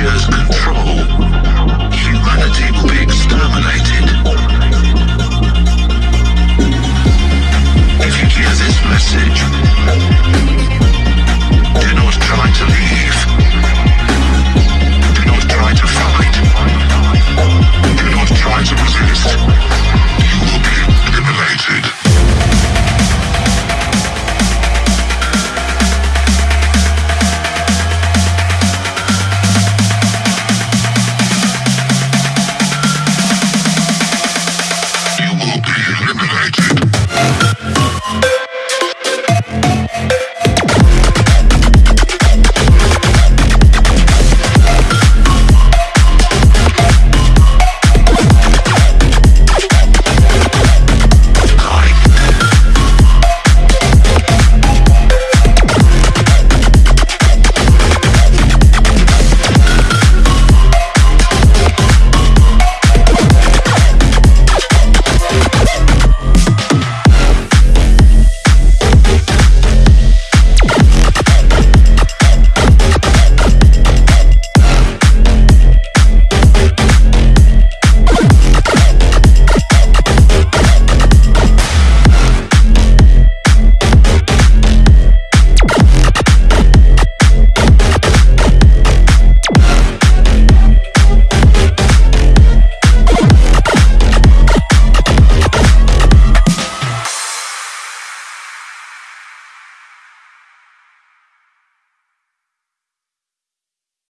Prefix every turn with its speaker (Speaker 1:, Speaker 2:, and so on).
Speaker 1: just